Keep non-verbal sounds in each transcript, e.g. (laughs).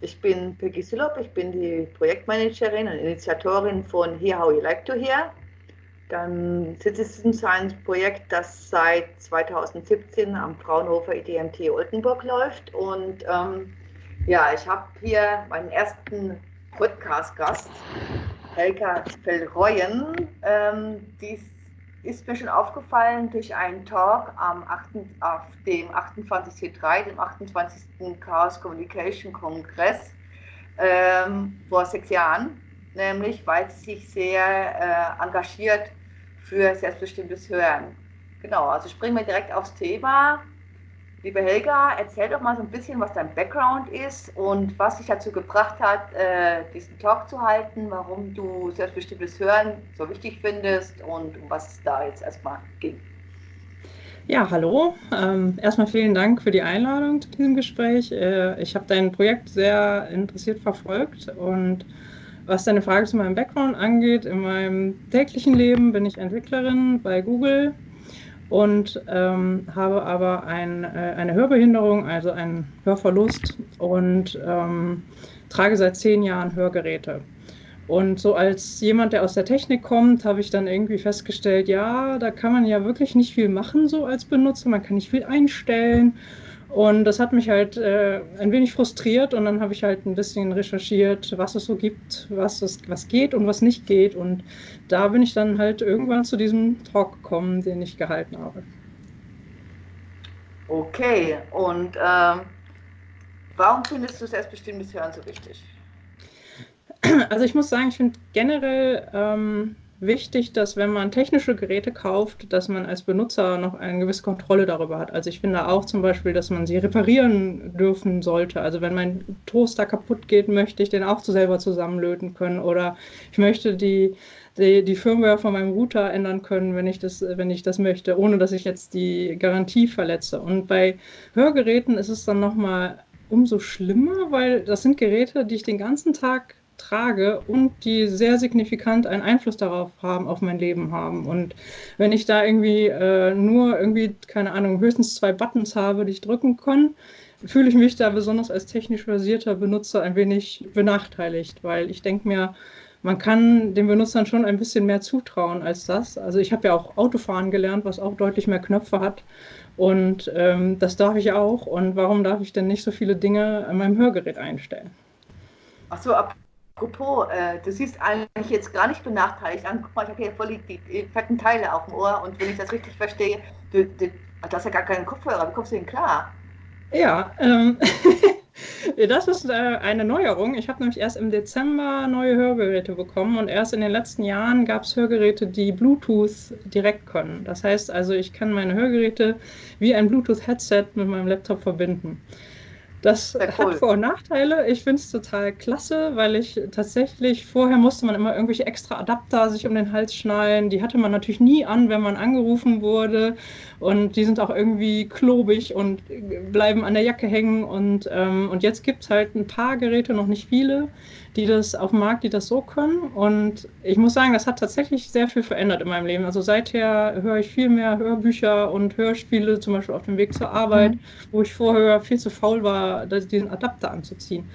ich bin Peggy Sillop, ich bin die Projektmanagerin und Initiatorin von Here How You Like to Hear. Dann Citizen Science Projekt, das seit 2017 am Fraunhofer IDMT Oldenburg läuft. Und ähm, ja, ich habe hier meinen ersten Podcast-Gast, Helga Fellreuen. Ähm, die ist mir schon aufgefallen durch einen Talk am 8, auf dem 28C3, dem 28. Chaos Communication Kongress ähm, vor sechs Jahren, nämlich weil sie sich sehr äh, engagiert für selbstbestimmtes Hören. Genau, also springen wir direkt aufs Thema. Liebe Helga, erzähl doch mal so ein bisschen, was dein Background ist und was dich dazu gebracht hat, äh, diesen Talk zu halten, warum du selbstbestimmtes Hören so wichtig findest und um was es da jetzt erstmal ging. Ja, hallo. Ähm, erstmal vielen Dank für die Einladung zu diesem Gespräch. Äh, ich habe dein Projekt sehr interessiert verfolgt und was deine Frage zu meinem Background angeht, in meinem täglichen Leben bin ich Entwicklerin bei Google und ähm, habe aber ein, äh, eine Hörbehinderung, also einen Hörverlust und ähm, trage seit zehn Jahren Hörgeräte. Und so als jemand, der aus der Technik kommt, habe ich dann irgendwie festgestellt, ja, da kann man ja wirklich nicht viel machen so als Benutzer, man kann nicht viel einstellen und das hat mich halt äh, ein wenig frustriert und dann habe ich halt ein bisschen recherchiert, was es so gibt, was, es, was geht und was nicht geht. Und da bin ich dann halt irgendwann zu diesem Talk gekommen, den ich gehalten habe. Okay, und ähm, warum findest du selbstbestimmtes Hören so wichtig? Also ich muss sagen, ich finde generell ähm, wichtig, dass wenn man technische Geräte kauft, dass man als Benutzer noch eine gewisse Kontrolle darüber hat. Also ich finde auch zum Beispiel, dass man sie reparieren dürfen sollte. Also wenn mein Toaster kaputt geht, möchte ich den auch selber zusammenlöten können oder ich möchte die, die, die Firmware von meinem Router ändern können, wenn ich, das, wenn ich das möchte, ohne dass ich jetzt die Garantie verletze. Und bei Hörgeräten ist es dann nochmal umso schlimmer, weil das sind Geräte, die ich den ganzen Tag trage und die sehr signifikant einen Einfluss darauf haben, auf mein Leben haben. Und wenn ich da irgendwie äh, nur irgendwie, keine Ahnung, höchstens zwei Buttons habe, die ich drücken kann, fühle ich mich da besonders als technisch versierter Benutzer ein wenig benachteiligt, weil ich denke mir, man kann den Benutzern schon ein bisschen mehr zutrauen als das. Also ich habe ja auch Autofahren gelernt, was auch deutlich mehr Knöpfe hat. Und ähm, das darf ich auch. Und warum darf ich denn nicht so viele Dinge an meinem Hörgerät einstellen? Ach so, ab Apropos, äh, du siehst eigentlich jetzt gar nicht benachteiligt an. Guck mal, ich habe hier voll die, die, fetten Teile auf dem Ohr und wenn ich das richtig verstehe, du, du, du hast ja gar keinen Kopfhörer. Wie kommst du denn klar? Ja, ähm, (laughs) das ist äh, eine Neuerung. Ich habe nämlich erst im Dezember neue Hörgeräte bekommen und erst in den letzten Jahren gab es Hörgeräte, die Bluetooth direkt können. Das heißt also, ich kann meine Hörgeräte wie ein Bluetooth-Headset mit meinem Laptop verbinden. Das cool. hat Vor- und Nachteile. Ich finde es total klasse, weil ich tatsächlich, vorher musste man immer irgendwelche extra Adapter sich um den Hals schnallen. Die hatte man natürlich nie an, wenn man angerufen wurde. Und die sind auch irgendwie klobig und bleiben an der Jacke hängen. Und, ähm, und jetzt gibt es halt ein paar Geräte, noch nicht viele, die das auf dem Markt, die das so können. Und ich muss sagen, das hat tatsächlich sehr viel verändert in meinem Leben. Also seither höre ich viel mehr Hörbücher und Hörspiele, zum Beispiel auf dem Weg zur Arbeit, mhm. wo ich vorher viel zu faul war, diesen Adapter anzuziehen.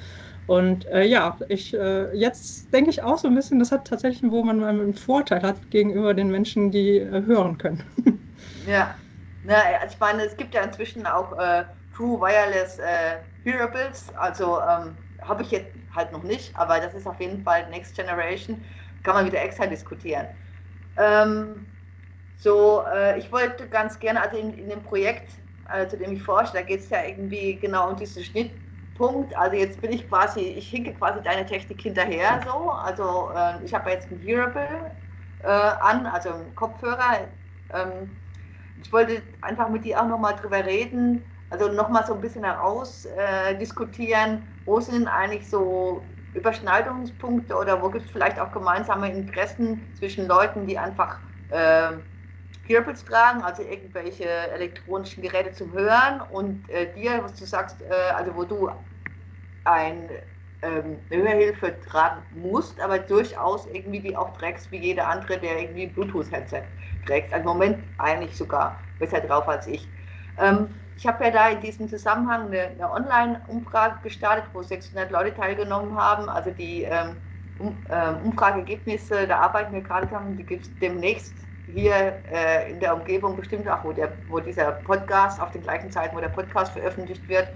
Und äh, ja, ich, äh, jetzt denke ich auch so ein bisschen, das hat tatsächlich, wo man einen Vorteil hat gegenüber den Menschen, die äh, hören können. (laughs) Ja, Na, ich meine, es gibt ja inzwischen auch äh, True Wireless äh, Hearables, also ähm, habe ich jetzt halt noch nicht, aber das ist auf jeden Fall Next Generation, kann man wieder extra diskutieren. Ähm, so, äh, ich wollte ganz gerne, also in, in dem Projekt, äh, zu dem ich forsche, da geht es ja irgendwie genau um diesen Schnittpunkt. Also jetzt bin ich quasi, ich hinke quasi deine Technik hinterher so. Also äh, ich habe jetzt ein Hearable äh, an, also einen Kopfhörer. Ähm, ich wollte einfach mit dir auch nochmal drüber reden, also nochmal so ein bisschen herausdiskutieren, äh, wo sind eigentlich so Überschneidungspunkte oder wo gibt es vielleicht auch gemeinsame Interessen zwischen Leuten, die einfach äh, Hearables tragen, also irgendwelche elektronischen Geräte zum Hören und äh, dir, was du sagst, äh, also wo du ein, ähm, eine Hörhilfe tragen musst, aber durchaus irgendwie die auch trägst wie jeder andere, der irgendwie Bluetooth-Headset trägt. Also Im Moment eigentlich sogar besser drauf als ich. Ähm, ich habe ja da in diesem Zusammenhang eine, eine Online-Umfrage gestartet, wo 600 Leute teilgenommen haben. Also die ähm, um, ähm, Umfrageergebnisse, da arbeiten wir gerade dran, die gibt es demnächst hier äh, in der Umgebung bestimmt auch, wo, der, wo dieser Podcast auf den gleichen Zeiten, wo der Podcast veröffentlicht wird.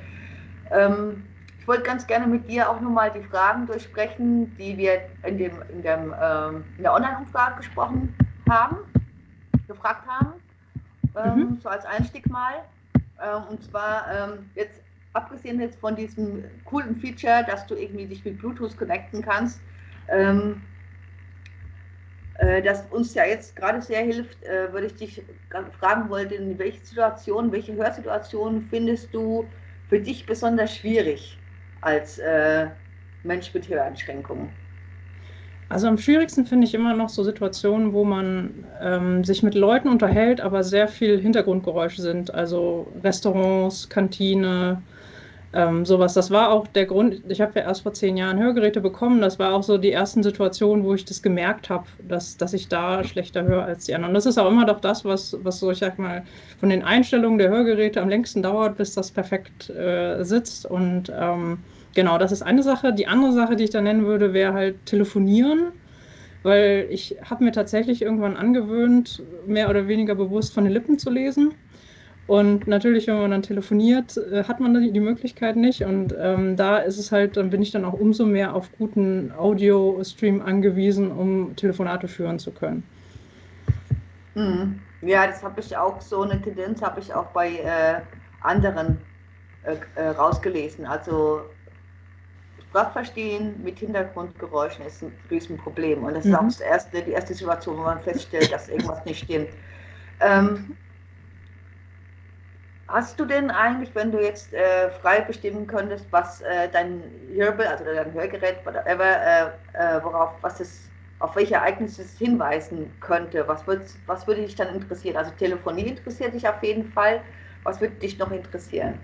Ähm, ich wollte ganz gerne mit dir auch nochmal die Fragen durchsprechen, die wir in, dem, in, dem, ähm, in der Online-Umfrage gesprochen haben, gefragt haben, ähm, mhm. so als Einstieg mal. Ähm, und zwar ähm, jetzt abgesehen jetzt von diesem coolen Feature, dass du irgendwie dich mit Bluetooth connecten kannst, ähm, äh, das uns ja jetzt gerade sehr hilft, äh, würde ich dich fragen wollen, in welche Situation, welche Hörsituation findest du für dich besonders schwierig als äh, Mensch mit Höreinschränkungen? Also am schwierigsten finde ich immer noch so Situationen, wo man ähm, sich mit Leuten unterhält, aber sehr viel Hintergrundgeräusche sind. Also Restaurants, Kantine, ähm, sowas. Das war auch der Grund, ich habe ja erst vor zehn Jahren Hörgeräte bekommen. Das war auch so die ersten Situationen, wo ich das gemerkt habe, dass, dass ich da schlechter höre als die anderen. Und das ist auch immer doch das, was, was so, ich sag mal, von den Einstellungen der Hörgeräte am längsten dauert, bis das perfekt äh, sitzt. Und ähm, genau, das ist eine Sache. Die andere Sache, die ich da nennen würde, wäre halt telefonieren. Weil ich habe mir tatsächlich irgendwann angewöhnt, mehr oder weniger bewusst von den Lippen zu lesen. Und natürlich, wenn man dann telefoniert, äh, hat man die Möglichkeit nicht. Und ähm, da ist es halt, dann bin ich dann auch umso mehr auf guten Audio-Stream angewiesen, um Telefonate führen zu können. Mhm. Ja, das habe ich auch, so eine Tendenz habe ich auch bei äh, anderen äh, äh, rausgelesen. Also Sprachverstehen mit Hintergrundgeräuschen ist ein Riesenproblem. Und das mhm. ist auch das erste, die erste Situation, wo man feststellt, dass irgendwas nicht stimmt. Ähm, Hast du denn eigentlich, wenn du jetzt äh, frei bestimmen könntest, was äh, dein Hearable, also dein Hörgerät, whatever, äh, äh, worauf, was es, auf welche Ereignisse es hinweisen könnte, was, was würde dich dann interessieren? Also Telefonie interessiert dich auf jeden Fall. Was würde dich noch interessieren?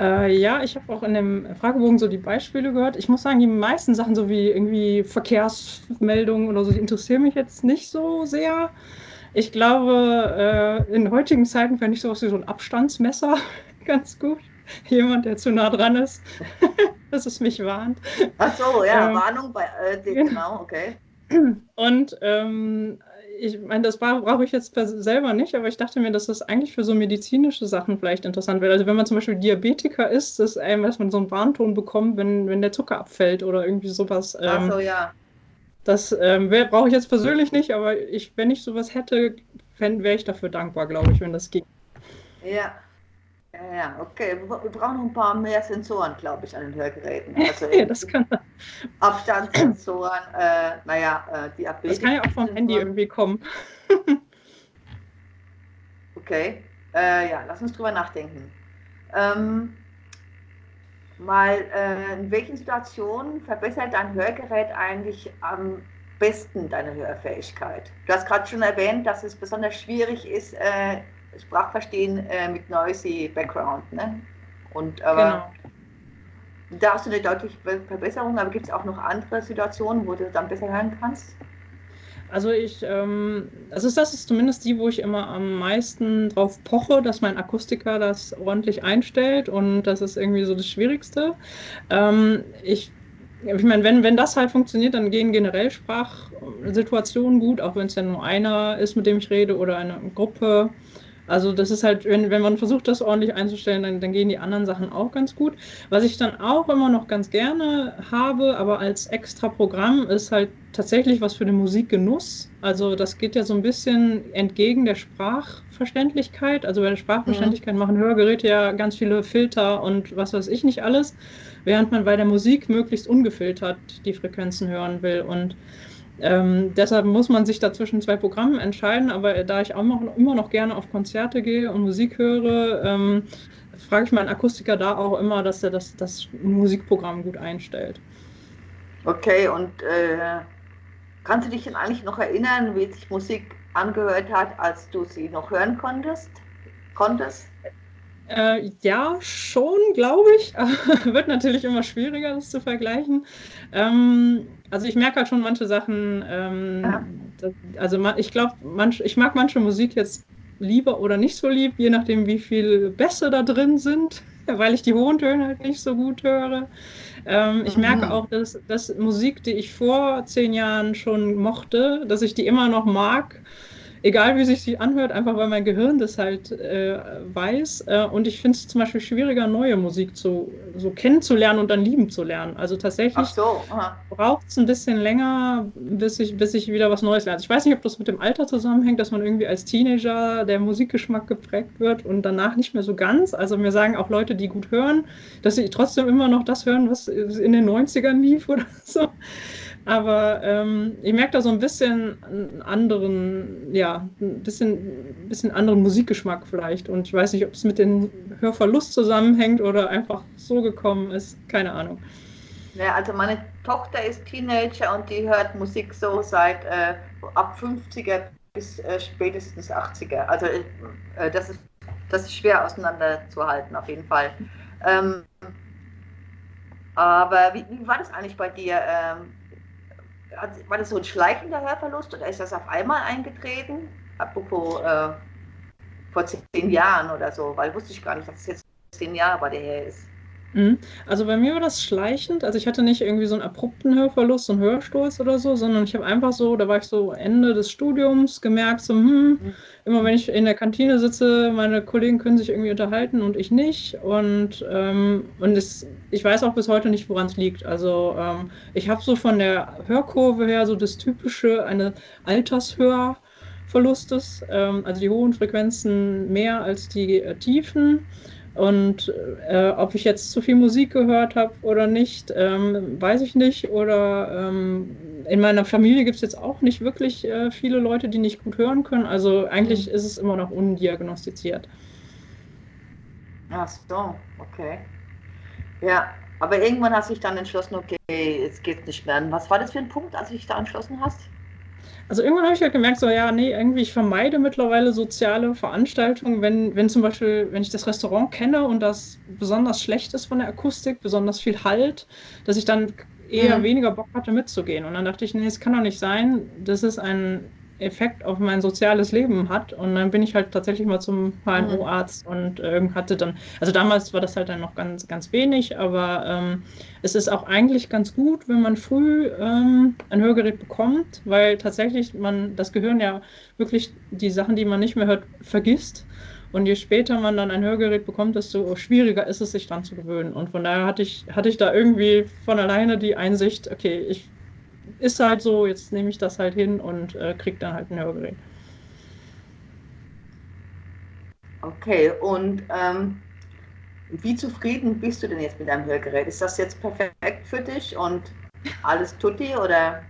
Äh, ja, ich habe auch in dem Fragebogen so die Beispiele gehört. Ich muss sagen, die meisten Sachen, so wie irgendwie Verkehrsmeldungen oder so, die interessieren mich jetzt nicht so sehr. Ich glaube, äh, in heutigen Zeiten fände ich sowas wie so ein Abstandsmesser (laughs) ganz gut. Jemand, der zu nah dran ist, (laughs) dass es mich warnt. Ach so, ja, ähm, Warnung bei, äh, genau, okay. Und ähm, ich meine, das brauche ich jetzt selber nicht, aber ich dachte mir, dass das eigentlich für so medizinische Sachen vielleicht interessant wäre. Also wenn man zum Beispiel Diabetiker ist, dass, einem, dass man so einen Warnton bekommt, wenn, wenn der Zucker abfällt oder irgendwie sowas. Ähm, Ach so, ja. Das ähm, brauche ich jetzt persönlich nicht, aber ich, wenn ich sowas hätte, wäre ich dafür dankbar, glaube ich, wenn das ging. Ja. Ja, ja, okay. Wir brauchen noch ein paar mehr Sensoren, glaube ich, an den Hörgeräten. (laughs) Also ja, das kann Abstandssensoren, äh, naja, äh, die Das kann ja auch vom Handy irgendwie kommen. (laughs) okay. Äh, ja, lass uns drüber nachdenken. Ähm, mal, äh, in welchen Situationen verbessert dein Hörgerät eigentlich am besten deine Hörfähigkeit? Du hast gerade schon erwähnt, dass es besonders schwierig ist, äh, Sprachverstehen äh, mit noisy Background. Ne? Und aber genau. da hast du eine deutliche Verbesserung, aber gibt es auch noch andere Situationen, wo du dann besser hören kannst? Also ich, ähm, also das ist zumindest die, wo ich immer am meisten drauf poche, dass mein Akustiker das ordentlich einstellt und das ist irgendwie so das Schwierigste. Ähm, ich ich meine, wenn, wenn das halt funktioniert, dann gehen generell Sprachsituationen gut, auch wenn es ja nur einer ist, mit dem ich rede oder eine Gruppe. Also das ist halt, wenn, wenn man versucht, das ordentlich einzustellen, dann, dann gehen die anderen Sachen auch ganz gut. Was ich dann auch immer noch ganz gerne habe, aber als extra Programm, ist halt tatsächlich was für den Musikgenuss. Also das geht ja so ein bisschen entgegen der Sprachverständlichkeit. Also bei der Sprachverständlichkeit mhm. machen Hörgeräte ja ganz viele Filter und was weiß ich nicht alles, während man bei der Musik möglichst ungefiltert die Frequenzen hören will. Und ähm, deshalb muss man sich da zwischen zwei Programmen entscheiden, aber da ich auch noch, immer noch gerne auf Konzerte gehe und Musik höre, ähm, frage ich meinen Akustiker da auch immer, dass er das, das Musikprogramm gut einstellt. Okay, und äh, kannst du dich denn eigentlich noch erinnern, wie sich Musik angehört hat, als du sie noch hören konntest? konntest? Äh, ja, schon, glaube ich. (laughs) Wird natürlich immer schwieriger, das zu vergleichen. Ähm, also ich merke halt schon manche Sachen. Ähm, ja. das, also ich glaube, ich mag manche Musik jetzt lieber oder nicht so lieb, je nachdem, wie viel Bässe da drin sind, (laughs) weil ich die hohen Töne halt nicht so gut höre. Ähm, ich merke mhm. auch, dass, dass Musik, die ich vor zehn Jahren schon mochte, dass ich die immer noch mag egal wie sich sie anhört, einfach weil mein Gehirn das halt äh, weiß. Äh, und ich finde es zum Beispiel schwieriger, neue Musik zu, so kennenzulernen und dann lieben zu lernen. Also tatsächlich so, braucht es ein bisschen länger, bis ich, bis ich wieder was Neues lerne. Ich weiß nicht, ob das mit dem Alter zusammenhängt, dass man irgendwie als Teenager der Musikgeschmack geprägt wird und danach nicht mehr so ganz. Also mir sagen auch Leute, die gut hören, dass sie trotzdem immer noch das hören, was in den 90ern lief oder (laughs) so. Aber ähm, ich merke da so ein bisschen einen anderen, ja, ein bisschen, bisschen anderen Musikgeschmack vielleicht. Und ich weiß nicht, ob es mit dem Hörverlust zusammenhängt oder einfach so gekommen ist. Keine Ahnung. Ja, also meine Tochter ist Teenager und die hört Musik so seit äh, ab 50er bis äh, spätestens 80er. Also äh, das, ist, das ist schwer auseinanderzuhalten, auf jeden Fall. Ähm, aber wie, wie, war das eigentlich bei dir? Ähm, war das so ein schleichender Hörverlust oder ist das auf einmal eingetreten? Apropos äh, vor zehn Jahren oder so, weil wusste ich gar nicht, dass es jetzt zehn Jahre bei dir her ist. Mhm. Also bei mir war das schleichend. Also ich hatte nicht irgendwie so einen abrupten Hörverlust, so einen Hörsturz oder so, sondern ich habe einfach so, da war ich so Ende des Studiums gemerkt, so, hm, mhm. immer wenn ich in der Kantine sitze, meine Kollegen können sich irgendwie unterhalten und ich nicht. Und, ähm, und es, ich weiß auch bis heute nicht, woran es liegt. Also ähm, ich habe so von der Hörkurve her so das typische, eine Altershörverlustes, ähm, also die hohen Frequenzen mehr als die äh, tiefen. Und äh, ob ich jetzt zu viel Musik gehört habe oder nicht, ähm, weiß ich nicht. Oder ähm, in meiner Familie gibt es jetzt auch nicht wirklich äh, viele Leute, die nicht gut hören können. Also eigentlich mhm. ist es immer noch undiagnostiziert. Ach so, okay. Ja, aber irgendwann hast du dich dann entschlossen, okay, es geht nicht mehr. Was war das für ein Punkt, als du dich da entschlossen hast? Also irgendwann habe ich halt gemerkt, so ja, nee, irgendwie ich vermeide mittlerweile soziale Veranstaltungen, wenn, wenn zum Beispiel, wenn ich das Restaurant kenne und das besonders schlecht ist von der Akustik, besonders viel Halt, dass ich dann eher mhm. weniger Bock hatte mitzugehen. Und dann dachte ich, nee, es kann doch nicht sein, das ist ein Effekt auf mein soziales Leben hat. Und dann bin ich halt tatsächlich mal zum HNO-Arzt und äh, hatte dann, also damals war das halt dann noch ganz, ganz wenig, aber ähm, es ist auch eigentlich ganz gut, wenn man früh ähm, ein Hörgerät bekommt, weil tatsächlich man das Gehirn ja wirklich die Sachen, die man nicht mehr hört, vergisst. Und je später man dann ein Hörgerät bekommt, desto schwieriger ist es, sich dran zu gewöhnen. Und von daher hatte ich, hatte ich da irgendwie von alleine die Einsicht, okay, ich ist halt so, jetzt nehme ich das halt hin und äh, kriege dann halt ein Hörgerät. Okay, und ähm, wie zufrieden bist du denn jetzt mit deinem Hörgerät? Ist das jetzt perfekt für dich und alles tutti oder?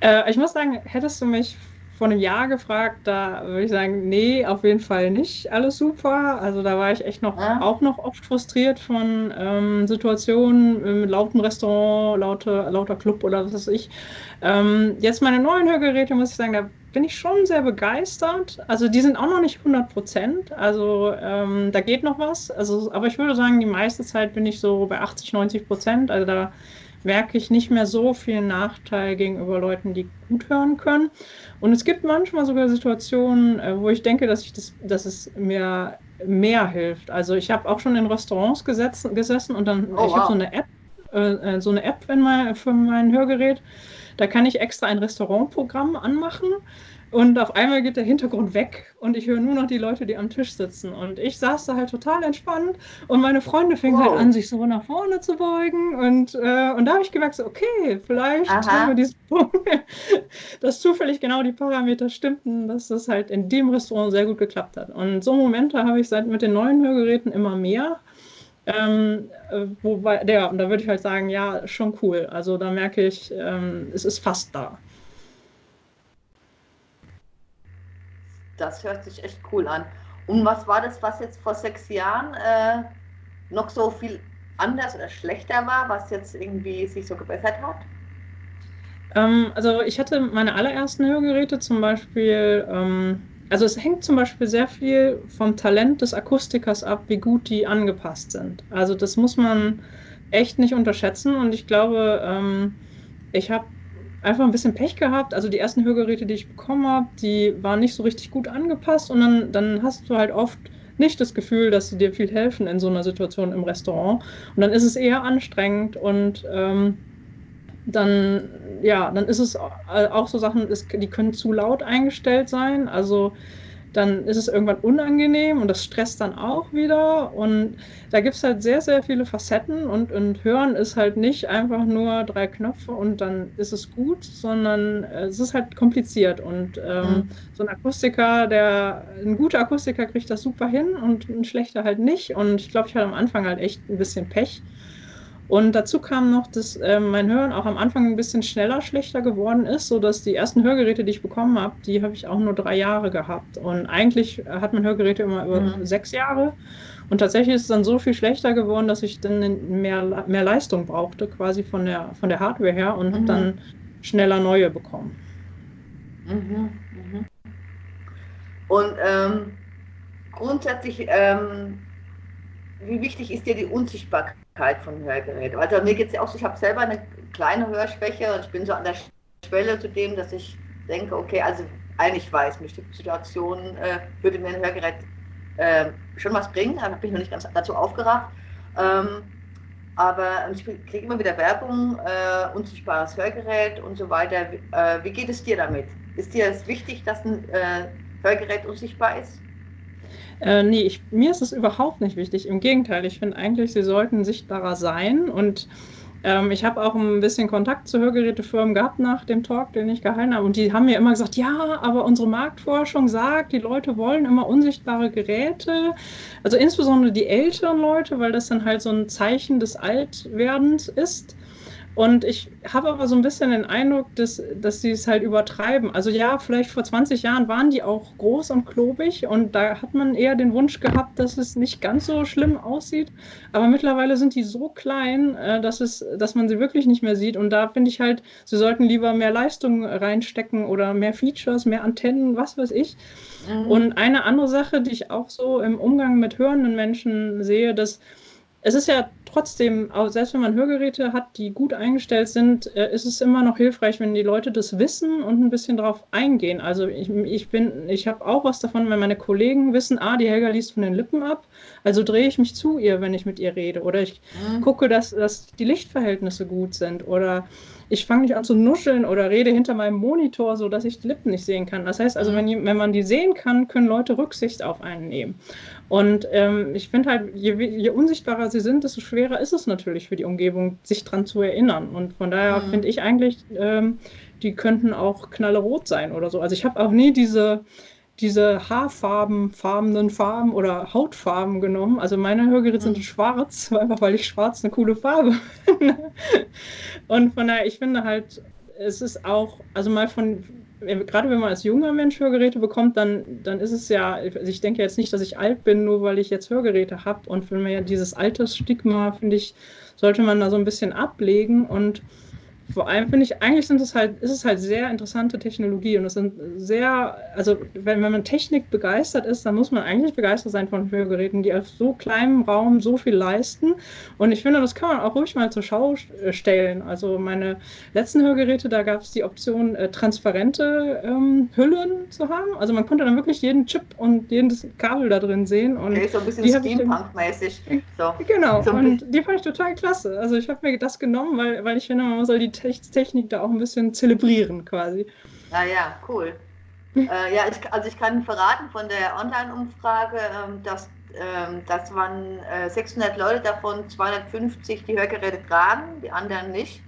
Äh, ich muss sagen, hättest du mich vor einem Jahr gefragt, da würde ich sagen, nee, auf jeden Fall nicht alles super. Also da war ich echt noch ja. auch noch oft frustriert von ähm, Situationen im lauten Restaurant, lauter, lauter Club oder was weiß ich. Ähm, jetzt meine neuen Hörgeräte, muss ich sagen, da bin ich schon sehr begeistert. Also die sind auch noch nicht 100 Prozent. Also ähm, da geht noch was. Also, aber ich würde sagen, die meiste Zeit bin ich so bei 80, 90 Prozent. Also da merke ich nicht mehr so viel Nachteil gegenüber Leuten, die gut hören können. Und es gibt manchmal sogar Situationen, äh, wo ich denke, dass, ich das, dass es mir mehr hilft. Also ich habe auch schon in Restaurants gesetzen, gesessen und dann, oh, ich wow. habe so eine App, äh, äh, so eine App in mein, für mein Hörgerät. Da kann ich extra ein Restaurantprogramm anmachen und auf einmal geht der Hintergrund weg und ich höre nur noch die Leute, die am Tisch sitzen. Und ich saß da halt total entspannt und meine Freunde fingen halt wow. halt an, sich so nach vorne zu beugen. Und, äh, und da habe ich gemerkt, so, okay, vielleicht haben wir diesen (laughs) Punkt, dass zufällig genau die Parameter stimmten, dass das halt in dem Restaurant sehr gut geklappt hat. Und so Momente habe ich seit mit den neuen Hörgeräten immer mehr. Ähm, äh, wobei, ja, und da würde ich halt sagen, ja, schon cool. Also da merke ich, ähm, es ist fast da. Das hört sich echt cool an. Und was war das, was jetzt vor sechs Jahren äh, noch so viel anders oder schlechter war, was jetzt irgendwie sich so gebessert hat? Ähm, also ich hatte meine allerersten Hörgeräte zum Beispiel, ähm, also es hängt zum Beispiel sehr viel vom Talent des Akustikers ab, wie gut die angepasst sind. Also das muss man echt nicht unterschätzen und ich glaube, ähm, ich habe einfach ein bisschen Pech gehabt. Also die ersten Hörgeräte, die ich bekommen habe, die waren nicht so richtig gut angepasst und dann, dann hast du halt oft nicht das Gefühl, dass sie dir viel helfen in so einer Situation im Restaurant. Und dann ist es eher anstrengend und ähm, dann, ja, dann ist es auch so Sachen, die können zu laut eingestellt sein. Also dann ist es irgendwann unangenehm und das stresst dann auch wieder. Und da gibt es halt sehr, sehr viele Facetten und, und Hören ist halt nicht einfach nur drei Knöpfe und dann ist es gut, sondern es ist halt kompliziert. Und ähm, mhm. so ein Akustiker, der, ein guter Akustiker kriegt das super hin und ein schlechter halt nicht. Und ich glaube, ich hatte am Anfang halt echt ein bisschen Pech. Und dazu kam noch, dass äh, mein Hören auch am Anfang ein bisschen schneller schlechter geworden ist, sodass die ersten Hörgeräte, die ich bekommen habe, die habe ich auch nur drei Jahre gehabt. Und eigentlich hat man Hörgeräte immer über mhm. sechs Jahre. Und tatsächlich ist es dann so viel schlechter geworden, dass ich dann mehr, mehr Leistung brauchte, quasi von der, von der Hardware her und mhm. habe dann schneller neue bekommen. Mhm. mhm. Und ähm, grundsätzlich, ähm, wie wichtig ist dir die Unsichtbarkeit? Von Hörgeräten. Also mir geht es ja auch so, ich habe selber eine kleine Hörschwäche und ich bin so an der Schwelle zu dem, dass ich denke, okay, also eigentlich weiß, bestimmte Situationen äh, würde mir ein Hörgerät äh, schon was bringen, aber bin ich noch nicht ganz dazu aufgerafft. Ähm, aber ich kriege immer wieder Werbung, äh, unsichtbares Hörgerät und so weiter. Äh, wie geht es dir damit? Ist dir es wichtig, dass ein äh, Hörgerät unsichtbar ist? Äh, nee, ich, mir ist es überhaupt nicht wichtig. Im Gegenteil, ich finde eigentlich, sie sollten sichtbarer sein. Und ähm, ich habe auch ein bisschen Kontakt zu Hörgerätefirmen gehabt nach dem Talk, den ich gehalten habe. Und die haben mir immer gesagt, ja, aber unsere Marktforschung sagt, die Leute wollen immer unsichtbare Geräte. Also insbesondere die älteren Leute, weil das dann halt so ein Zeichen des Altwerdens ist. Und ich habe aber so ein bisschen den Eindruck, dass, dass sie es halt übertreiben. Also ja, vielleicht vor 20 Jahren waren die auch groß und klobig und da hat man eher den Wunsch gehabt, dass es nicht ganz so schlimm aussieht. Aber mittlerweile sind die so klein, äh, dass, es, dass man sie wirklich nicht mehr sieht. Und da finde ich halt, sie sollten lieber mehr Leistung reinstecken oder mehr Features, mehr Antennen, was weiß ich. Mhm. Und eine andere Sache, die ich auch so im Umgang mit hörenden Menschen sehe, dass es ist ja trotzdem, selbst wenn man Hörgeräte hat, die gut eingestellt sind, äh, ist es immer noch hilfreich, wenn die Leute das wissen und ein bisschen darauf eingehen. Also ich, ich bin, ich habe auch was davon, wenn meine Kollegen wissen, ah, die Helga liest von den Lippen ab, also drehe ich mich zu ihr, wenn ich mit ihr rede. Oder ich mhm. gucke, dass, dass die Lichtverhältnisse gut sind. Oder ich fange nicht an zu nuscheln oder rede hinter meinem Monitor, sodass ich die Lippen nicht sehen kann. Das heißt also, mhm. wenn, wenn man die sehen kann, können Leute Rücksicht auf einen nehmen. Und ähm, ich finde halt, je, je, unsichtbarer sie sind, desto schwerer ist es natürlich für die Umgebung, sich daran zu erinnern. Und von daher mhm. finde ich eigentlich, ähm, die könnten auch knallerot sein oder so. Also ich habe auch nie diese, diese Haarfarben, farbenen Farben oder Hautfarben genommen. Also meine Hörgeräte mhm. sind schwarz, (laughs) einfach weil ich schwarz eine coole Farbe finde. Und von daher, ich finde halt, es ist auch, also mal von, gerade wenn man als junger Mensch Hörgeräte bekommt, dann, dann ist es ja, also ich denke jetzt nicht, dass ich alt bin, nur weil ich jetzt Hörgeräte habe. Und wenn man ja dieses Altersstigma, finde ich, sollte man da so ein bisschen ablegen und vor allem finde ich, eigentlich sind es halt, ist es halt sehr interessante Technologie und es sind sehr, also wenn, wenn man Technik begeistert ist, dann muss man eigentlich begeistert sein von Hörgeräten, die auf so kleinem Raum so viel leisten. Und ich finde, das kann man auch ruhig mal zur Schau äh, stellen. Also meine letzten Hörgeräte, da gab es die Option, äh, transparente ähm, Hüllen zu haben. Also man konnte dann wirklich jeden Chip und jedes Kabel da drin sehen. Und okay, so ein bisschen Steampunk-mäßig. So. Genau, so und die fand ich total klasse. Also ich habe mir das genommen, weil, weil ich finde, man soll die Technik da auch ein bisschen zelebrieren quasi. Ah ja, cool. (laughs) äh, ja, ich, also ich kann verraten von der Online-Umfrage, ähm, dass ähm, das waren äh, 600 Leute, davon 250 die Hörgeräte tragen, die anderen nicht.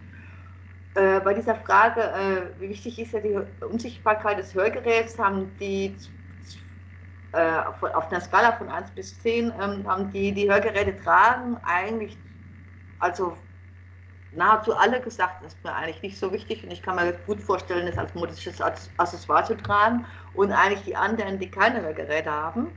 Äh, bei dieser Frage, äh, wie wichtig ist ja die Unsichtbarkeit des Hörgeräts, haben die äh, auf, auf, einer Skala von 1 bis 10, ähm, haben die, die Hörgeräte tragen eigentlich, also nahezu alle gesagt, das ist mir eigentlich nicht so wichtig und ich kann mir gut vorstellen, das als modisches Accessoire zu tragen und eigentlich die anderen, die keine Hörgeräte haben,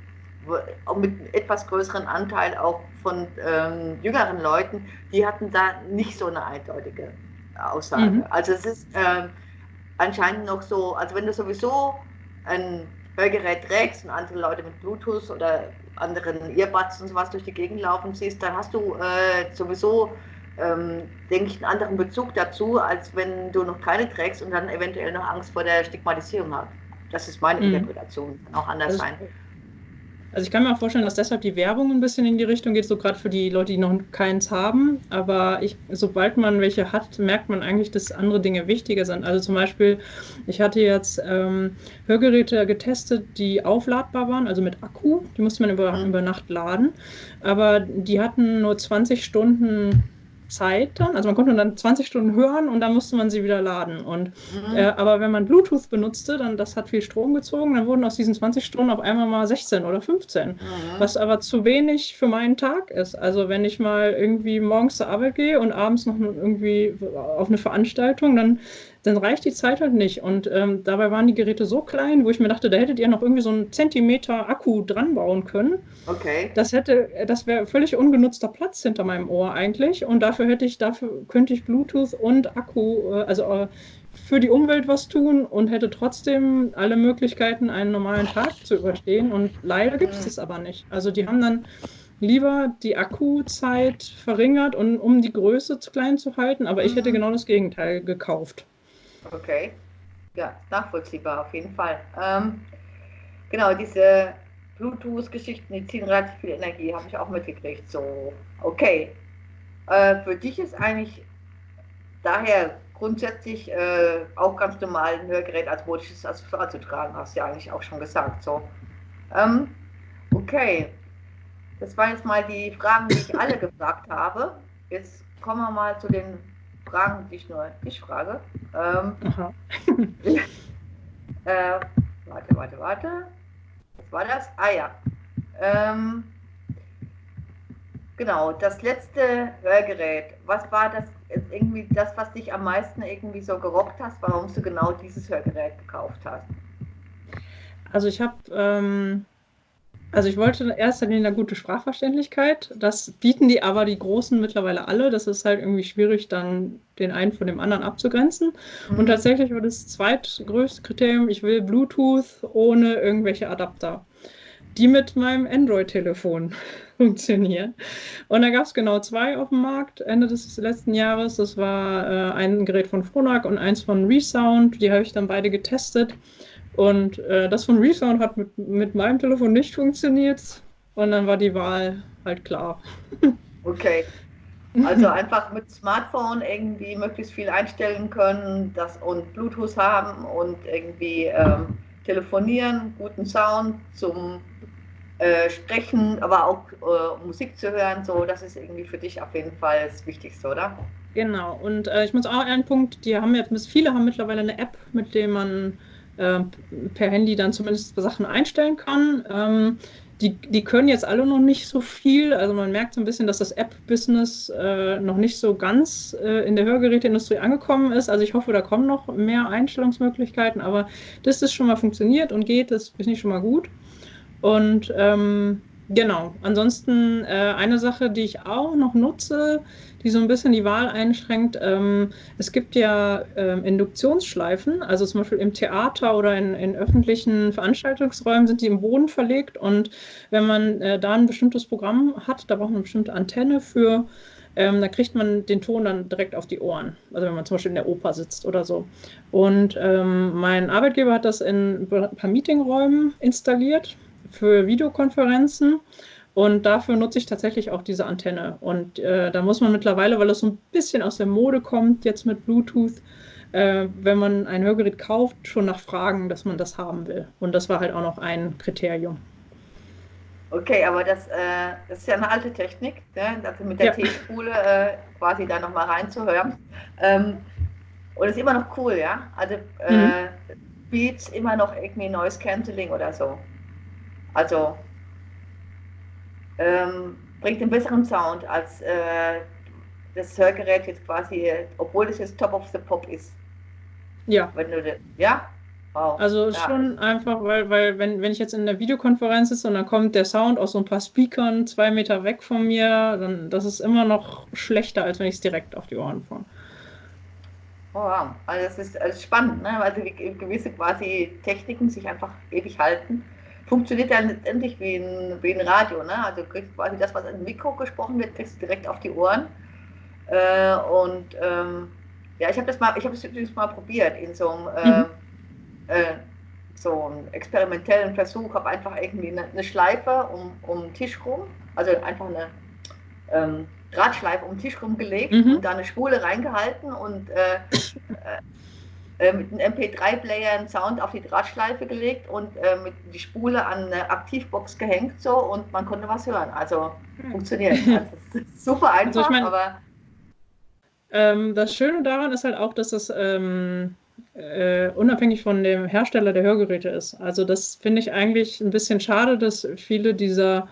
mit einem etwas größeren Anteil auch von ähm, jüngeren Leuten, die hatten da nicht so eine eindeutige Aussage. Mhm. Also es ist ähm, anscheinend noch so, also wenn du sowieso ein Hörgerät trägst und andere Leute mit Bluetooth oder anderen Earbuds und sowas durch die Gegend laufen siehst, dann hast du äh, sowieso ähm, denke ich, einen anderen Bezug dazu, als wenn du noch keine trägst und dann eventuell noch Angst vor der Stigmatisierung hast. Das ist meine mhm. Interpretation, kann auch anders also, sein. Also ich kann mir auch vorstellen, dass deshalb die Werbung ein bisschen in die Richtung geht, so gerade für die Leute, die noch keins haben. Aber ich, sobald man welche hat, merkt man eigentlich, dass andere Dinge wichtiger sind. Also zum Beispiel, ich hatte jetzt ähm, Hörgeräte getestet, die aufladbar waren, also mit Akku. Die musste man über, mhm. über Nacht laden. Aber die hatten nur 20 Stunden Zeit dann. Also man konnte dann 20 Stunden hören und dann musste man sie wieder laden. Und, mhm. äh, aber wenn man Bluetooth benutzte, dann das hat viel Strom gezogen, dann wurden aus diesen 20 Stunden auf einmal mal 16 oder 15. Mhm. Was aber zu wenig für meinen Tag ist. Also wenn ich mal irgendwie morgens zur Arbeit gehe und abends noch irgendwie auf eine Veranstaltung, dann dann reicht die Zeit halt nicht. Und ähm, dabei waren die Geräte so klein, wo ich mir dachte, da hättet ihr noch irgendwie so einen Zentimeter Akku dran bauen können. Okay. Das hätte, das wäre völlig ungenutzter Platz hinter meinem Ohr eigentlich. Und dafür hätte ich, dafür könnte ich Bluetooth und Akku, äh, also äh, für die Umwelt was tun und hätte trotzdem alle Möglichkeiten, einen normalen Tag zu überstehen. Und leider gibt es mhm. das aber nicht. Also die haben dann lieber die Akkuzeit verringert, und, um die Größe zu klein zu halten, aber ich hätte mhm. genau das Gegenteil gekauft. Okay. Ja, nachvollziehbar auf jeden Fall. Ähm, genau, diese Bluetooth-Geschichten, die ziehen relativ viel Energie, habe ich auch mitgekriegt. So, okay. Äh, für dich ist eigentlich daher grundsätzlich äh, auch ganz normal ein Hörgerät als modisches Accessoire zu tragen, hast du ja eigentlich auch schon gesagt. So. Ähm, okay. Das waren jetzt mal die Fragen, die ich alle gefragt habe. Jetzt kommen wir mal zu den Fragen, die ich nur ich frage. Ähm, (laughs) äh, warte, warte, warte. Was war das? Ah ja. Ähm, genau, das letzte Hörgerät. Was war das irgendwie das, was dich am meisten irgendwie so gerockt hast, warum du genau dieses Hörgerät gekauft hast? Also ich habe ähm, also ich wollte in erster Linie eine gute Sprachverständlichkeit. Das bieten die aber die Großen mittlerweile alle. Das ist halt irgendwie schwierig, dann den einen von dem anderen abzugrenzen. Mhm. Und tatsächlich war das zweitgrößte Kriterium, ich will Bluetooth ohne irgendwelche Adapter, die mit meinem Android-Telefon (laughs) funktionieren. Und da gab es genau zwei auf dem Markt Ende des letzten Jahres. Das war äh, ein Gerät von Phonak und eins von Resound. Die habe ich dann beide getestet. Und äh, das von Resound hat mit, mit meinem Telefon nicht funktioniert. Und dann war die Wahl halt klar. (laughs) Okay. Also einfach mit Smartphone irgendwie möglichst viel einstellen können das, und Bluetooth haben und irgendwie ähm, telefonieren, guten Sound zum äh, Sprechen, aber auch äh, Musik zu hören. So, das ist irgendwie für dich auf jeden Fall das Wichtigste, oder? Genau. Und äh, ich muss auch einen Punkt, die haben jetzt, viele haben mittlerweile eine App, mit der man äh, per Handy dann zumindest Sachen einstellen kann. Ähm, die, die können jetzt alle noch nicht so viel. Also man merkt so ein bisschen, dass das App-Business äh, noch nicht so ganz äh, in der Hörgeräteindustrie angekommen ist. Also ich hoffe, da kommen noch mehr Einstellungsmöglichkeiten, aber dass das schon mal funktioniert und geht, das finde ich schon mal gut. Und ähm, Genau. Ansonsten äh, eine Sache, die ich auch noch nutze, die so ein bisschen die Wahl einschränkt. Ähm, es gibt ja ähm, Induktionsschleifen, also zum Beispiel im Theater oder in, in, öffentlichen Veranstaltungsräumen sind die im Boden verlegt und wenn man äh, da ein bestimmtes Programm hat, da braucht man eine bestimmte Antenne für, ähm, da kriegt man den Ton dann direkt auf die Ohren. Also wenn man zum Beispiel in der Oper sitzt oder so. Und ähm, mein Arbeitgeber hat das in ein paar Meetingräumen installiert für Videokonferenzen. Und dafür nutze ich tatsächlich auch diese Antenne. Und äh, da muss man mittlerweile, weil es so ein bisschen aus der Mode kommt, jetzt mit Bluetooth, äh, wenn man ein Hörgerät kauft, schon nachfragen, dass man das haben will. Und das war halt auch noch ein Kriterium. Okay, aber das, äh, das ist ja eine alte Technik, ne? also mit der ja. T-Spule äh, quasi da nochmal reinzuhören. Ähm, und ist immer noch cool, ja? Also äh, mhm. Beats immer noch irgendwie Noise Cancelling oder so. Also ähm, bringt einen besseren Sound als äh, das Hörgerät jetzt quasi, obwohl es jetzt Top of the Pop ist. Ja. Wenn du, ja? Wow. Also ja. schon einfach, weil, weil wenn, wenn ich jetzt in der Videokonferenz sitze und dann kommt der Sound aus so ein paar Speakern zwei Meter weg von mir, dann das ist immer noch schlechter, als wenn ich es direkt auf die Ohren fahre. Oh, wow. Also es ist, also spannend, ne? Also gewisse quasi Techniken sich einfach ewig halten funktioniert dann letztendlich wie ein, wie ein Radio. Ne? Also du kriegst quasi das, was im Mikro gesprochen wird, kriegst du direkt auf die Ohren. Äh, und ähm, ja, ich habe das mal, ich habe es übrigens mal probiert in so einem äh, mhm. äh, so einen experimentellen Versuch, habe einfach irgendwie eine, eine, Schleife um, um den Tisch rum, also einfach eine ähm, Drahtschleife um den Tisch rumgelegt mhm. und da eine Spule reingehalten und (laughs) äh, mit einem MP3-Player einen Sound auf die Drahtschleife gelegt und äh, mit die Spule an eine Aktivbox gehängt so und man konnte was hören. Also mhm. funktioniert. (laughs) Also, super einfach, also ich mein, aber. Ähm, das Schöne daran ist halt auch, dass es ähm, äh, unabhängig von dem Hersteller der Hörgeräte ist. Also das finde ich eigentlich ein bisschen schade, dass viele dieser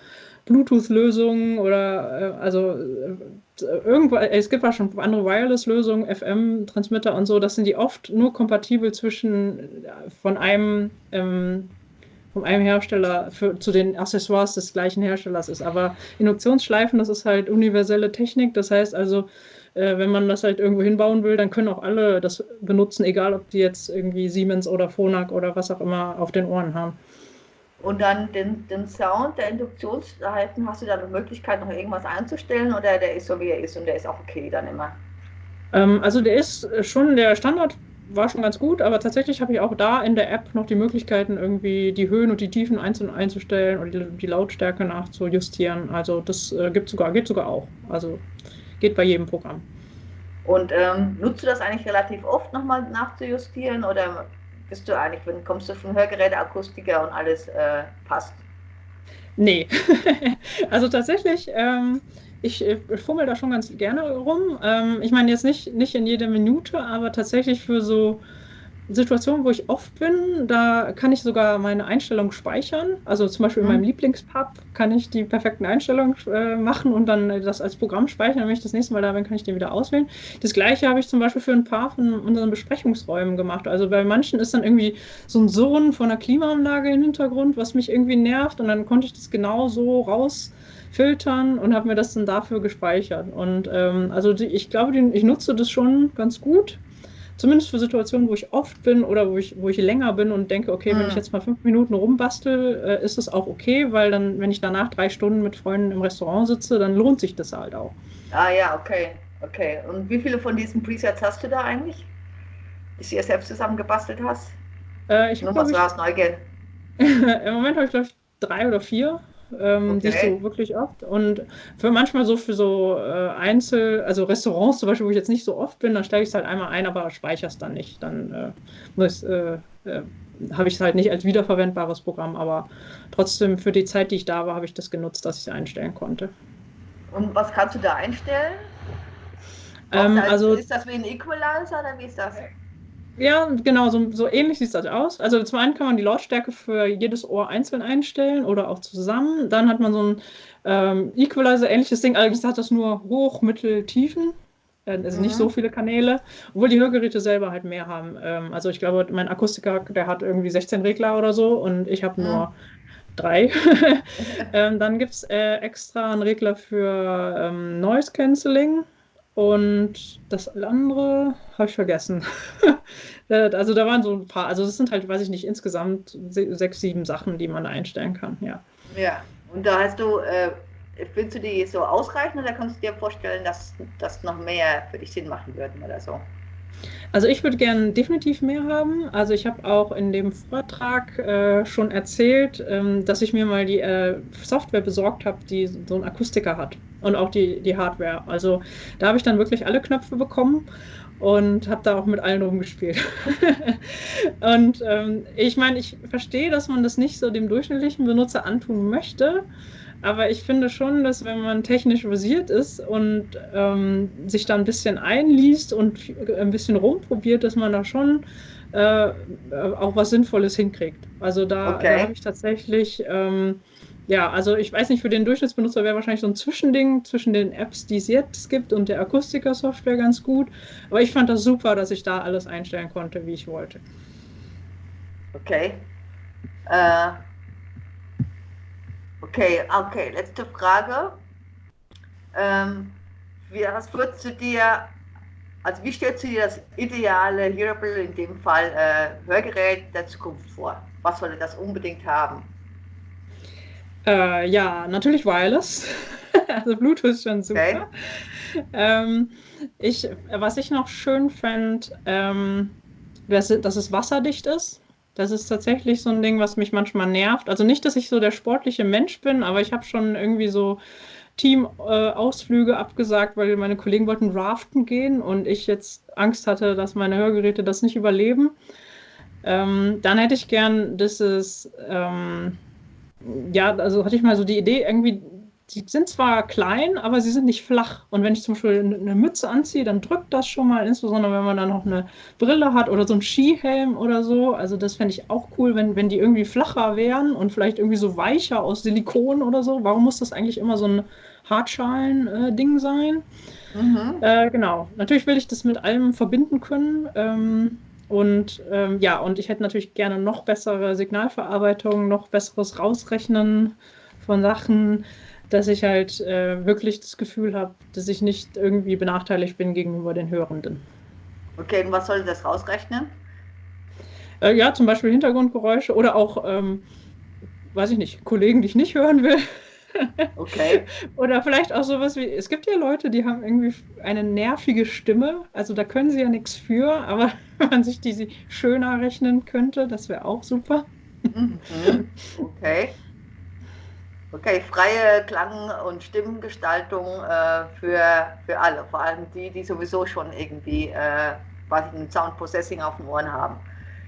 Bluetooth-Lösungen oder äh, also äh, irgendwo, es gibt auch schon andere Wireless-Lösungen, FM-Transmitter und so, das sind die oft nur kompatibel zwischen äh, von einem ähm, von einem Hersteller für, zu den Accessoires des gleichen Herstellers ist. Aber Induktionsschleifen, das ist halt universelle Technik. Das heißt also, äh, wenn man das halt irgendwo hinbauen will, dann können auch alle das benutzen, egal ob die jetzt irgendwie Siemens oder Phonak oder was auch immer auf den Ohren haben. Und dann den, den Sound der Induktionsschleifen, hast du da eine Möglichkeit, noch irgendwas einzustellen oder der ist so, wie er ist und der ist auch okay dann immer? Ähm, also der ist schon, der Standard war schon ganz gut, aber tatsächlich habe ich auch da in der App noch die Möglichkeiten, irgendwie die Höhen und die Tiefen einzeln einzustellen und die, die Lautstärke nachzujustieren. Also das äh, gibt sogar, geht sogar auch. Also geht bei jedem Programm. Und ähm, nutzt du das eigentlich relativ oft nochmal nachzujustieren oder bist du eigentlich, wenn kommst du von Hörgeräteakustiker und alles äh, passt? Nee, (laughs) also tatsächlich, ähm, ich, ich fummel da schon ganz gerne rum. Ähm, ich meine jetzt nicht, nicht in jeder Minute, aber tatsächlich für so Situationen, wo ich oft bin, da kann ich sogar meine Einstellungen speichern. Also zum Beispiel in meinem mhm. Lieblingspub kann ich die perfekten Einstellungen äh, machen und dann das als Programm speichern. Wenn ich das nächste Mal da bin, kann ich den wieder auswählen. Das gleiche habe ich zum Beispiel für ein paar von unseren Besprechungsräumen gemacht. Also bei manchen ist dann irgendwie so ein Surren von einer Klimaanlage im Hintergrund, was mich irgendwie nervt und dann konnte ich das genau so rausfiltern und habe mir das dann dafür gespeichert. Und ähm, also die, ich glaube, die, ich nutze das schon ganz gut zumindest für Situationen, wo ich oft bin oder wo ich, wo ich länger bin und denke, okay, mhm. wenn ich jetzt mal fünf Minuten rumbastel, äh, ist es auch okay, weil dann, wenn ich danach drei Stunden mit Freunden im Restaurant sitze, dann lohnt sich das halt auch. Ah ja, okay, okay. Und wie viele von diesen Presets hast du da eigentlich, die du dir selbst zusammengebastelt hast? Äh, ich Nur was war Neugier. (laughs) Im Moment habe ich, glaube ich, drei oder vier ähm, okay. die ich so wirklich oft. Und für manchmal so für so äh, Einzel-, also Restaurants zum Beispiel, wo ich jetzt nicht so oft bin, dann stelle ich es halt einmal ein, aber speichere es dann nicht. Dann äh, äh, äh, habe ich es halt nicht als wiederverwendbares Programm, aber trotzdem für die Zeit, die ich da war, habe ich das genutzt, dass ich es einstellen konnte. Und was kannst du da einstellen? Ähm, also, ist das wie ein Equalizer oder wie ist das? Ja, genau, so, so ähnlich sieht das aus. Also zum einen kann man die Lautstärke für jedes Ohr einzeln einstellen oder auch zusammen. Dann hat man so ein ähm, Equalizer-ähnliches Ding, allerdings hat das nur Hoch-, Mittel-, Tiefen. Äh, also mhm. nicht so viele Kanäle, obwohl die Hörgeräte selber halt mehr haben. Ähm, also ich glaube, mein Akustiker, der hat irgendwie 16 Regler oder so und ich habe mhm. nur drei. (laughs) ähm, dann gibt es äh, extra einen Regler für ähm, Noise Cancelling. Und das andere habe ich vergessen. (laughs) also da waren so ein paar, also das sind halt, weiß ich nicht, insgesamt sechs, sieben Sachen, die man einstellen kann, ja. Ja, und da hast du, äh, findest du die so ausreichend oder kannst du dir vorstellen, dass das noch mehr für dich Sinn machen würden oder so? Also ich würde gerne definitiv mehr haben. Also ich habe auch in dem Vortrag äh, schon erzählt, ähm, dass ich mir mal die äh, Software besorgt habe, die so einen Akustiker hat und auch die, die Hardware. Also da habe ich dann wirklich alle Knöpfe bekommen und habe da auch mit allen rumgespielt. (laughs) und ähm, ich meine, ich verstehe, dass man das nicht so dem durchschnittlichen Benutzer antun möchte. Aber ich finde schon, dass wenn man technisch versiert ist und ähm, sich da ein bisschen einliest und ein bisschen rumprobiert, dass man da schon äh, auch was Sinnvolles hinkriegt. Also da, okay. da habe ich tatsächlich, ähm, ja, also ich weiß nicht, für den Durchschnittsbenutzer wäre wahrscheinlich so ein Zwischending zwischen den Apps, die es jetzt gibt und der Akustiker-Software ganz gut. Aber ich fand das super, dass ich da alles einstellen konnte, wie ich wollte. Okay. Äh, Okay, okay, letzte Frage. Ähm, wie, was würdest du dir, also wie stellst du dir das ideale Hearable, in dem Fall äh, Hörgerät der Zukunft vor? Was sollte das unbedingt haben? Äh, ja, natürlich Wireless. (laughs) also Bluetooth ist schon super. Okay. Ähm, ich, was ich noch schön fände, ähm, dass, dass es wasserdicht ist. Das ist tatsächlich so ein Ding, was mich manchmal nervt. Also nicht, dass ich so der sportliche Mensch bin, aber ich habe schon irgendwie so Teamausflüge äh, abgesagt, weil meine Kollegen wollten raften gehen und ich jetzt Angst hatte, dass meine Hörgeräte das nicht überleben. Ähm, dann hätte ich gern dieses, ähm, ja, also hatte ich mal so die Idee, irgendwie die sind zwar klein, aber sie sind nicht flach. Und wenn ich zum Beispiel eine Mütze anziehe, dann drückt das schon mal, insbesondere wenn man dann noch eine Brille hat oder so einen Skihelm oder so. Also das fände ich auch cool, wenn, wenn die irgendwie flacher wären und vielleicht irgendwie so weicher aus Silikon oder so. Warum muss das eigentlich immer so ein Hartschalen-Ding äh, sein? Mhm. Äh, genau. Natürlich will ich das mit allem verbinden können. Ähm, und ähm, ja, und ich hätte natürlich gerne noch bessere Signalverarbeitung, noch besseres Rausrechnen von Sachen dass ich halt äh, wirklich das Gefühl habe, dass ich nicht irgendwie benachteiligt bin gegenüber den Hörenden. Okay, und was soll das rausrechnen? Äh, ja, zum Beispiel Hintergrundgeräusche oder auch, ähm, weiß ich nicht, Kollegen, die ich nicht hören will. (laughs) Okay. Oder vielleicht auch sowas wie, es gibt ja Leute, die haben irgendwie eine nervige Stimme, also da können sie ja nichts für, aber (laughs) wenn man sich die schöner rechnen könnte, das wäre auch super. Mhm. Okay. Okay, freie Klang- und Stimmengestaltung äh, für, für alle, vor allem die, die sowieso schon irgendwie äh, quasi ein Sound Processing auf den Ohren haben.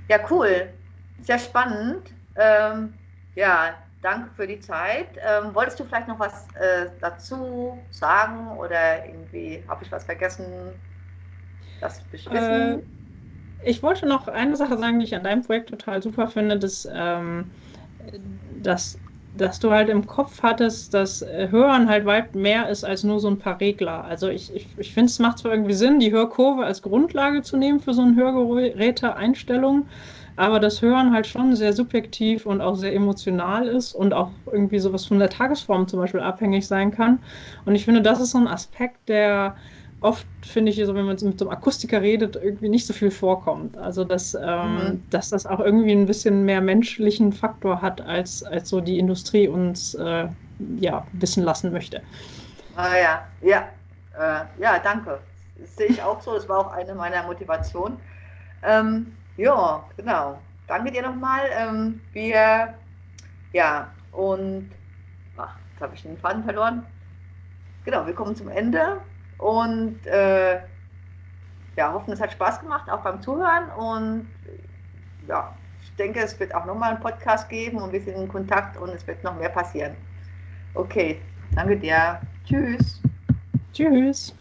Ja, cool, sehr spannend. Ähm, ja, danke für die Zeit. Ähm, wolltest du vielleicht noch was äh, dazu sagen oder irgendwie habe ich was vergessen? Das? Äh, ich wollte noch eine Sache sagen, die ich an deinem Projekt total super finde, dass, ähm, dass dass du halt im Kopf hattest, dass äh, Hören halt weit mehr ist als nur so ein paar Regler. Also ich, ich, ich finde, es macht zwar irgendwie Sinn, die Hörkurve als Grundlage zu nehmen für so eine Hörgeräte-Einstellung, aber das Hören halt schon sehr subjektiv und auch sehr emotional ist und auch irgendwie sowas von der Tagesform zum Beispiel abhängig sein kann. Und ich finde, das ist so ein Aspekt, der oft, finde ich, so, wenn man mit so einem Akustiker redet, irgendwie nicht so viel vorkommt. Also, dass, ähm, mhm. dass das auch irgendwie ein bisschen mehr menschlichen Faktor hat, als, als so die Industrie uns äh, ja, wissen lassen möchte. Ah ja, ja, äh, ja, danke. Das sehe ich auch so. Das war auch eine meiner Motivationen. Ähm, ja, genau. Danke dir nochmal. Ähm, wir, ja, und, ach, jetzt habe ich den Faden verloren. Genau, wir kommen zum Ende. Und äh, ja, hoffen, es hat Spaß gemacht, auch beim Zuhören. Und ja, ich denke, es wird auch nochmal einen Podcast geben und wir sind in Kontakt und es wird noch mehr passieren. Okay, danke dir. Tschüss. Tschüss.